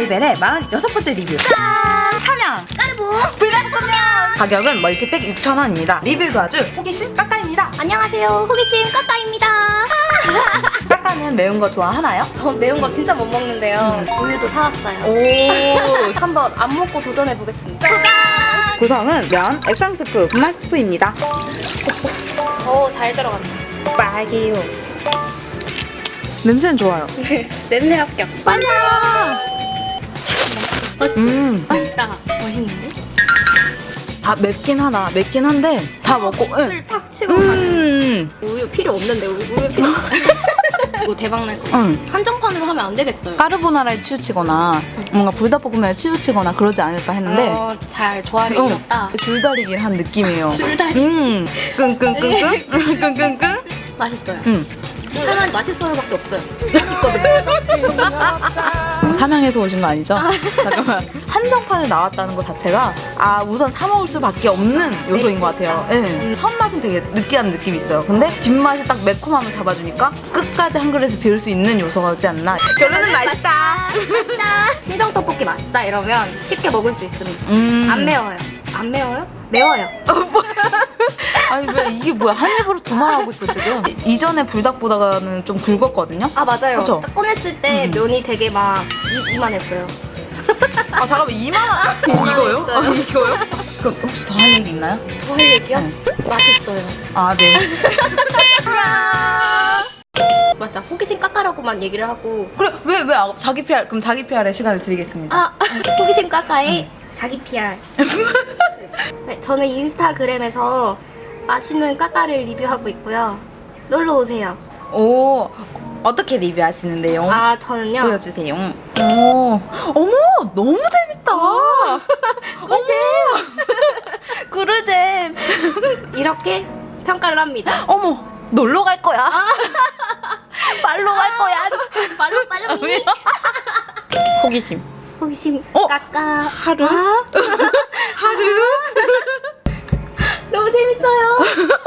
레벨의 46번째 리뷰. 짠! 삼양! 까르보! 불닭볶음면 가격은 multipack 6,000원입니다. 리뷰를 도와줄 호기심 까까입니다. 안녕하세요. 호기심 까까입니다. 까까는 매운 거 좋아하나요? 저 매운 거 진짜 못 먹는데요. 우유도 사왔어요. 오. 한번 안 먹고 도전해 보겠습니다. 구성은 면, 액상 스프, 분말 스프입니다. 오잘 들어간다 빨개요. 냄새는 좋아요. 냄새 합격 빨라 음. 맛있다 맛있는데? 아 맵긴 하다 맵긴 한데 다 먹고 응. 술탁 치고 가는 음. 우유 필요 없는데 우유, 필요 이거 대박 날 거예요 응. 한정판으로 하면 안 되겠어요 까르보나라에 치우치거나 뭔가 불닭볶음면에 치우치거나 그러지 않을까 했는데 어, 잘 조화를 응. 이뤘다 줄다리기를 한 느낌이에요 줄다리 음. 끙끙끙끙 끙끙끙 맛있어요 음. 차라리 맛있어요밖에 없어요 맛있거든요 삼양에서 오신 거 아니죠? 잠깐만 한정판에 나왔다는 것 자체가 아 우선 사 먹을 수밖에 없는 요소인 것 같아요. 네. 첫 맛은 되게 느끼한 느낌이 있어요. 근데 뒷맛이 딱 매콤함을 잡아주니까 끝까지 한 그릇에 비울 수 있는 요소가 있지 않나. 결론은 맛있다. 맛있다 신정 떡볶이 맛있다 이러면 쉽게 먹을 수 있습니다 음. 안 매워요 안 매워요? 매워요 아니 왜 이게 뭐야 한 입으로 두 말 하고 있어 지금. 이- 이전에 불닭보다는 좀 굵었거든요. 아 맞아요 그쵸? 딱 꺼냈을 때 음. 면이 되게 막 이, 이만했어요 아 잠깐만 이만한 이거요? 아, 이거요? 그럼 혹시 더 할 얘기 있나요? 뭐할 얘기요? 네. 맛있어요 아 네. 맞아 호기심 깎아라고만 얘기를 하고 그래 왜왜 자기 PR 그럼 자기 PR의 시간을 드리겠습니다. 아 호기심 까까의 자기 PR 네, 저는 인스타그램에서 맛있는 까까를 리뷰하고 있고요 놀러 오세요 오 어떻게 리뷰하시는데요? 아 저는요 보여주세요. 오 어머 너무 재밌다. 어머 그루잼. 이렇게 평가를 합니다 어머 놀러 갈 거야. 빨로 갈 거야. 빨로 빨로 미 호기심. 호기심 어? 까까 하루? 아, 하루. 재밌어요